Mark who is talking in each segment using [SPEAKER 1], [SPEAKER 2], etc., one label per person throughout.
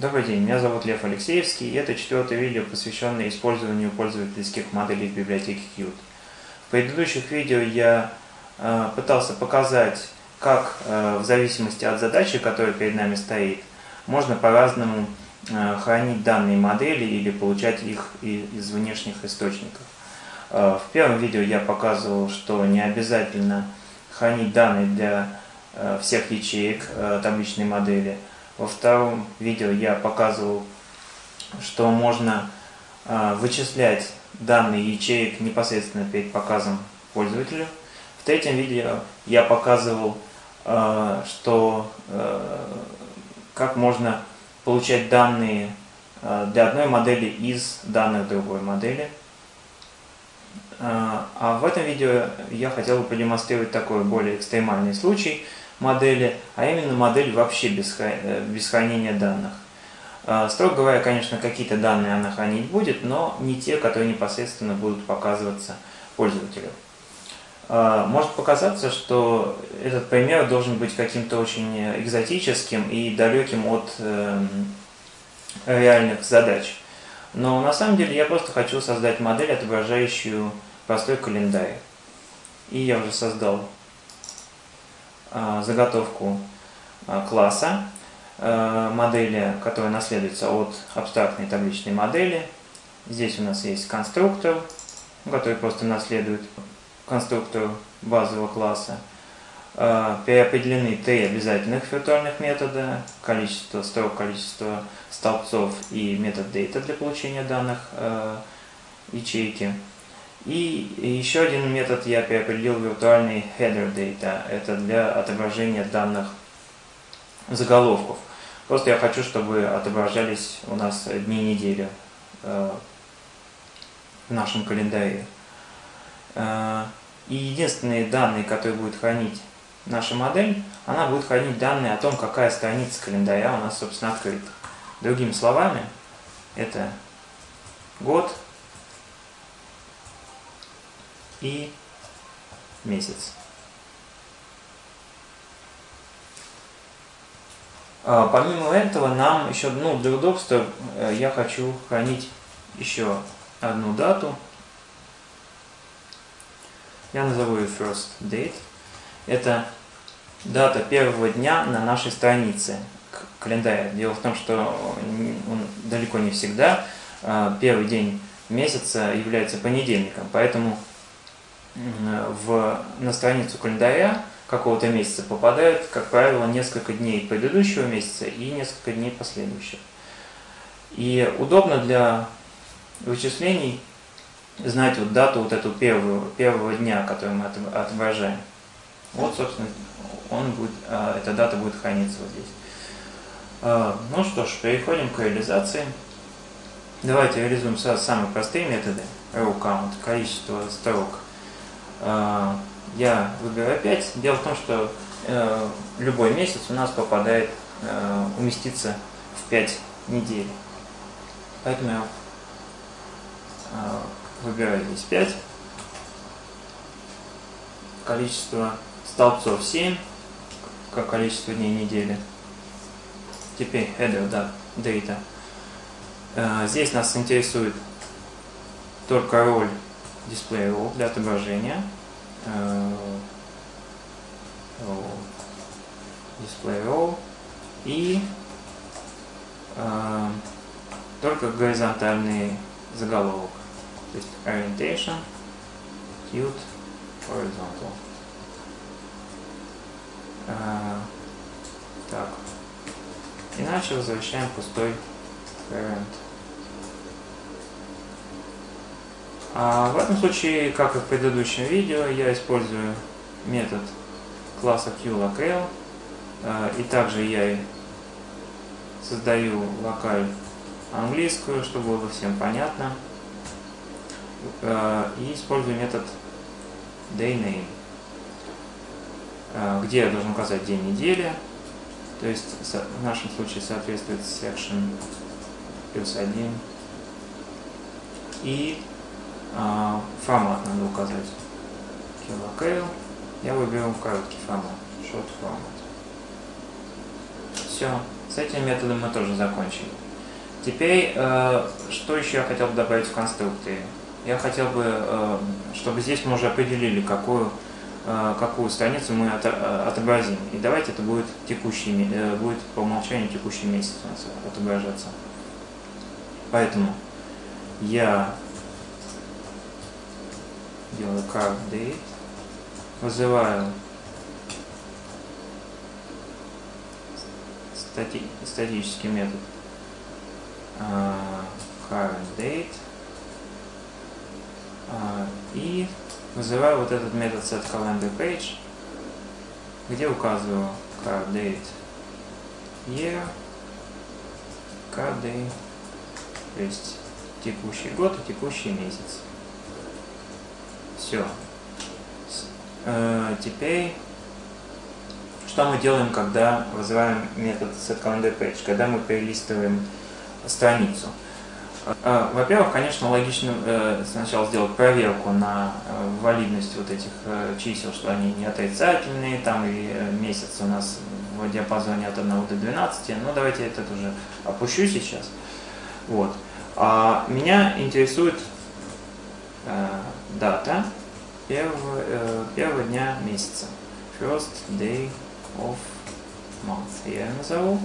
[SPEAKER 1] Добрый день, меня зовут Лев Алексеевский, и это четвертое видео, посвященное использованию пользовательских моделей в библиотеке Qt. В предыдущих видео я э, пытался показать, как э, в зависимости от задачи, которая перед нами стоит, можно по-разному э, хранить данные модели или получать их из внешних источников. Э, в первом видео я показывал, что не обязательно хранить данные для э, всех ячеек э, табличной модели – во втором видео я показывал, что можно э, вычислять данные ячеек непосредственно перед показом пользователю. В третьем видео я показывал, э, что э, как можно получать данные для одной модели из данных другой модели. А в этом видео я хотел бы продемонстрировать такой более экстремальный случай – модели, а именно модель вообще без, э, без хранения данных. А, строго говоря, конечно, какие-то данные она хранить будет, но не те, которые непосредственно будут показываться пользователю. А, может показаться, что этот пример должен быть каким-то очень экзотическим и далеким от эм, реальных задач. Но на самом деле я просто хочу создать модель, отображающую простой календарь. И я уже создал Э, заготовку э, класса э, модели, которая наследуется от абстрактной табличной модели. Здесь у нас есть конструктор, который просто наследует конструктору базового класса. Переопределены три обязательных виртуальных метода, количество строк, количество столбцов и метод data для получения данных ячейки. И еще один метод я переопределил виртуальный header data. Это для отображения данных заголовков. Просто я хочу, чтобы отображались у нас дни недели э, в нашем календаре. Э, и единственные данные, которые будет хранить наша модель, она будет хранить данные о том, какая страница календаря у нас, собственно, открыта. Другими словами, это год, и месяц. А, помимо этого, нам еще, ну, для удобства, э, я хочу хранить еще одну дату. Я назову ее first date. Это дата первого дня на нашей странице календаря. Дело в том, что он далеко не всегда а, первый день месяца является понедельником, поэтому в, на страницу календаря какого-то месяца попадает, как правило, несколько дней предыдущего месяца и несколько дней последующих. И удобно для вычислений знать вот дату вот эту первую, первого дня, который мы отображаем. Вот, собственно, он будет, а, эта дата будет храниться вот здесь. А, ну что ж, переходим к реализации. Давайте реализуем сразу самые простые методы. Row количество строк – я выбираю 5. Дело в том, что э, любой месяц у нас попадает, э, уместится в 5 недель. Поэтому я э, выбираю здесь 5. Количество столбцов 7, как количество дней недели. Теперь header да, data. Здесь нас интересует только роль display row для отображения. Display row и э, только горизонтальный заголовок. То есть orientation, cute, horizontal. Э, так. Иначе возвращаем пустой parent. А в этом случае, как и в предыдущем видео, я использую метод класса QLocale. А, и также я создаю локаль английскую, чтобы было всем понятно. А, и использую метод dayname, а, где я должен указать день недели. То есть в нашем случае соответствует section плюс 1. И а, формат надо указать. Kilocale. Я выберу короткий формат. Short format. Все. С этим методом мы тоже закончили. Теперь, э, что еще я хотел бы добавить в конструкторе? Я хотел бы, чтобы здесь мы уже определили, какую, э, какую страницу мы от, э, отобразим. И давайте это будет текущий, будет по умолчанию текущий месяц отображаться. Поэтому я делаю card date, вызываю стати статический метод uh, date uh, и вызываю вот этот метод set calendar page, где указываю current date year, current date, то есть текущий год и текущий месяц. Все. Э, теперь, что мы делаем, когда вызываем метод setCalendarPage, когда мы перелистываем страницу? Э, во-первых, конечно, логично э, сначала сделать проверку на валидность вот этих чисел, что они не отрицательные, там и месяц у нас в диапазоне от 1 до 12, но ну, давайте этот уже опущу сейчас. Вот. А меня интересует дата первого, э, первого дня месяца. First day of month. Я назову.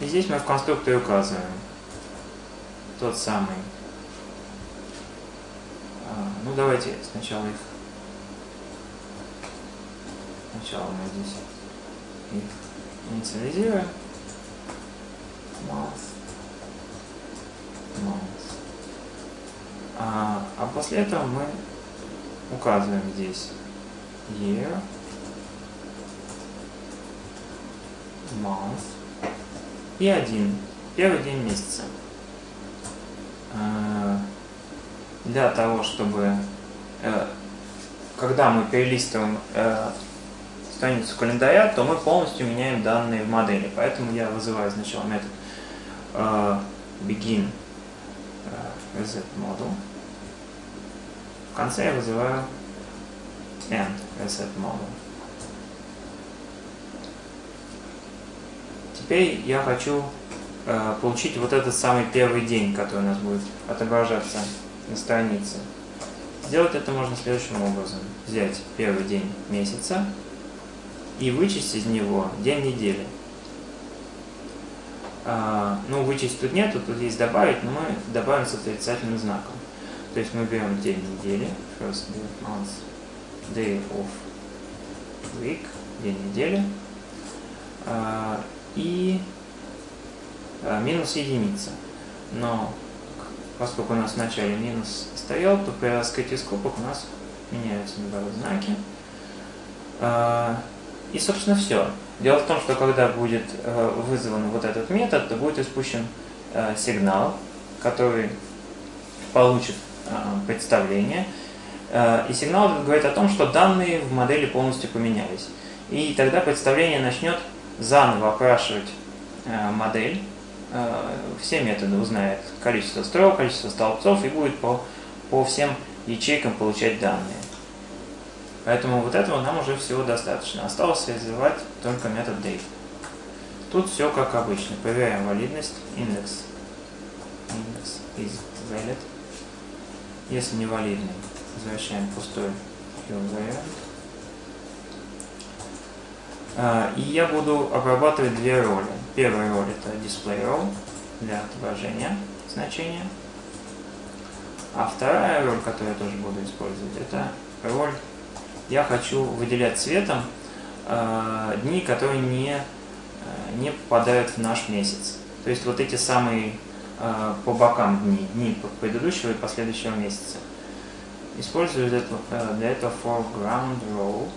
[SPEAKER 1] И здесь мы в конструкторе указываем тот самый. А, ну давайте сначала их. Сначала мы здесь их инициализируем. Month. Month. А, а после этого мы указываем здесь year, month и один, первый день месяца. А, для того, чтобы, э, когда мы перелистываем э, страницу календаря, то мы полностью меняем данные в модели. Поэтому я вызываю сначала метод э, begin reset model конце я вызываю end reset model. Теперь я хочу э, получить вот этот самый первый день, который у нас будет отображаться на странице. Сделать это можно следующим образом. Взять первый день месяца и вычесть из него день недели. А, ну, вычесть тут нету, тут есть добавить, но мы добавим с отрицательным знаком. То есть мы берем день недели, first day of month, day of week, день недели, а, и а, минус единица. Но поскольку у нас в начале минус стоял, то при раскрытии скобок у нас меняются наоборот знаки. А, и, собственно, все. Дело в том, что когда будет вызван вот этот метод, то будет испущен сигнал, который получит Э, представление. Э, и сигнал говорит о том, что данные в модели полностью поменялись. И тогда представление начнет заново опрашивать э, модель, все методы узнает количество строк, количество столбцов и будет по, по всем ячейкам получать данные. Поэтому вот этого нам уже всего достаточно. Осталось реализовать только метод date. Тут все как обычно. Проверяем валидность. Индекс. Индекс is valid. Если не валидный, возвращаем пустой вариант. А, и я буду обрабатывать две роли. Первая роль это display role для отображения значения. А вторая роль, которую я тоже буду использовать, это роль я хочу выделять цветом э, дни, которые не, э, не попадают в наш месяц. То есть вот эти самые по бокам дни, дни предыдущего и последующего месяца. Использую э, для этого foreground row,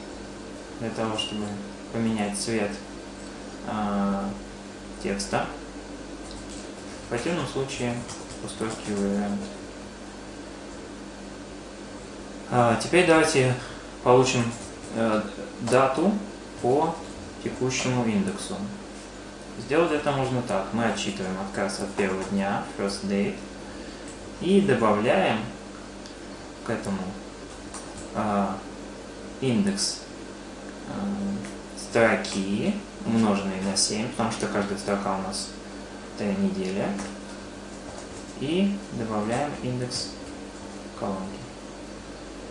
[SPEAKER 1] для того, чтобы поменять цвет э, текста. В противном случае пустой. А, теперь давайте получим э, дату по текущему индексу. Сделать это можно так. Мы отчитываем отказ от первого дня, first date, и добавляем к этому э, индекс э, строки, умноженные на 7, потому что каждая строка у нас это неделя. И добавляем индекс колонки.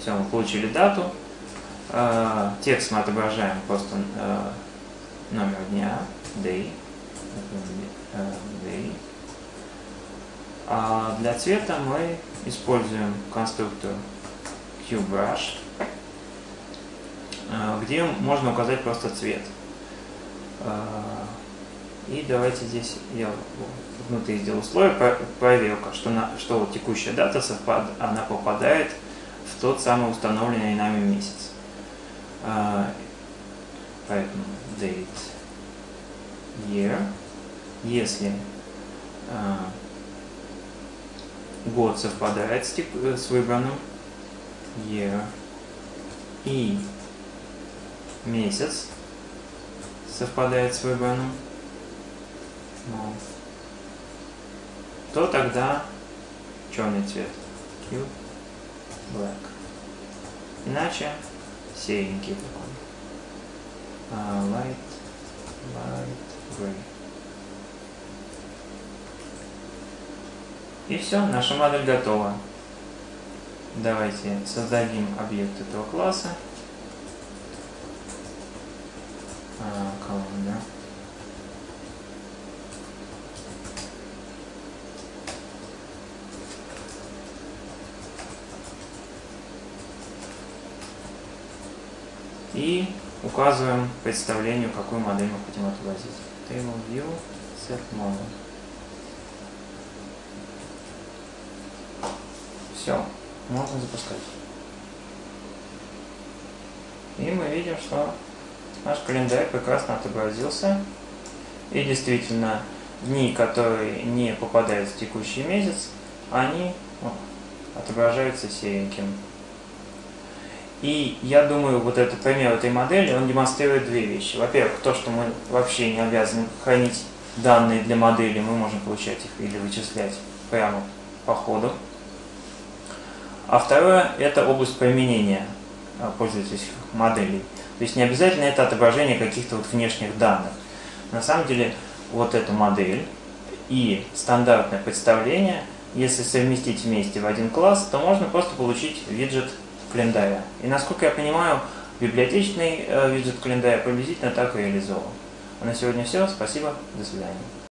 [SPEAKER 1] Все, мы получили дату. Э, текст мы отображаем просто э, номер дня, day, day. А для цвета мы используем конструктор QBrush, где можно указать просто цвет. И давайте здесь я внутри сделал слой проверка, что, на, что текущая дата совпад, она попадает в тот самый установленный нами месяц. А, поэтому date year. Если а, год совпадает с, с выбранным year и месяц совпадает с выбранным month, то тогда черный цвет Q black. Иначе серенький такой. И все, наша модель готова. Давайте создадим объект этого класса. А, колонна. и указываем представлению, какую модель мы хотим отобразить. Table View Set Model. Все, можно запускать. И мы видим, что наш календарь прекрасно отобразился. И действительно, дни, которые не попадают в текущий месяц, они ну, отображаются сереньким. И я думаю, вот этот пример этой модели, он демонстрирует две вещи. Во-первых, то, что мы вообще не обязаны хранить данные для модели, мы можем получать их или вычислять прямо по ходу. А второе – это область применения а, пользовательских моделей. То есть не обязательно это отображение каких-то вот внешних данных. На самом деле, вот эта модель и стандартное представление, если совместить вместе в один класс, то можно просто получить виджет календаря. И насколько я понимаю, библиотечный э, виджет календаря приблизительно так реализован. А на сегодня все. Спасибо. До свидания.